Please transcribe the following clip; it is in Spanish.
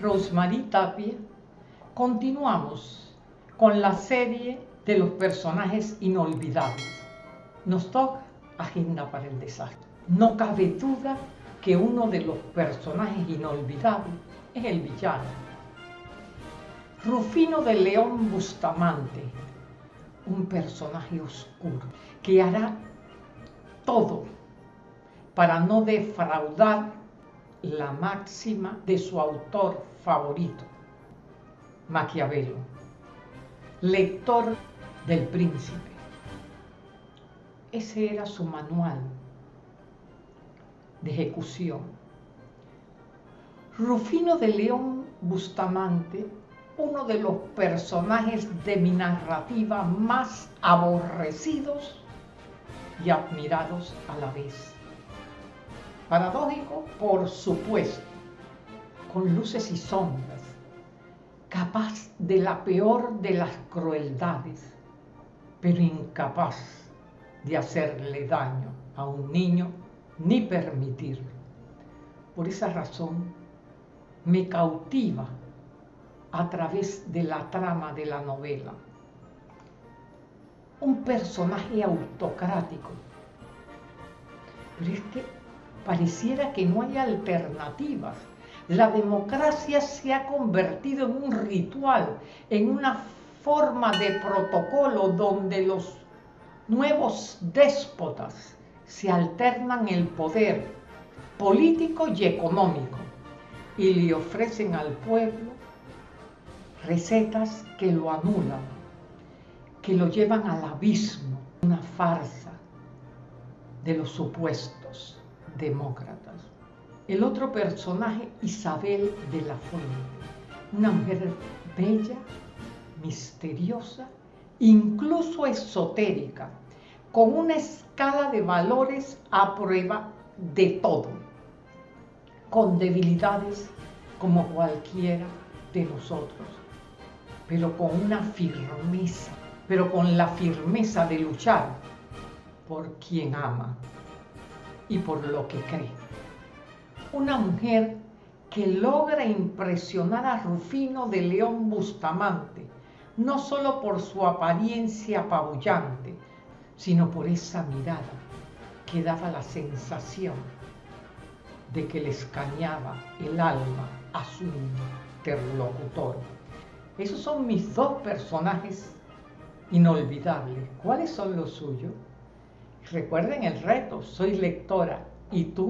Rosemary Tapia, continuamos con la serie de los personajes inolvidables. Nos toca Agenda para el Desastre. No cabe duda que uno de los personajes inolvidables es el villano. Rufino de León Bustamante, un personaje oscuro que hará todo para no defraudar la máxima de su autor favorito, Maquiavelo, lector del príncipe. Ese era su manual de ejecución. Rufino de León Bustamante, uno de los personajes de mi narrativa más aborrecidos y admirados a la vez. Paradójico, por supuesto, con luces y sombras, capaz de la peor de las crueldades, pero incapaz de hacerle daño a un niño ni permitirlo. Por esa razón, me cautiva a través de la trama de la novela. Un personaje autocrático. Pero es que pareciera que no hay alternativas. La democracia se ha convertido en un ritual, en una forma de protocolo donde los nuevos déspotas se alternan el poder político y económico y le ofrecen al pueblo recetas que lo anulan, que lo llevan al abismo, una farsa de los supuestos demócratas. El otro personaje, Isabel de la Fuente, una mujer bella, misteriosa, incluso esotérica, con una escala de valores a prueba de todo, con debilidades como cualquiera de nosotros, pero con una firmeza, pero con la firmeza de luchar por quien ama y por lo que cree. Una mujer que logra impresionar a Rufino de León Bustamante, no solo por su apariencia apabullante, sino por esa mirada que daba la sensación de que le escaneaba el alma a su interlocutor. Esos son mis dos personajes inolvidables. ¿Cuáles son los suyos? Recuerden el reto, soy lectora y tú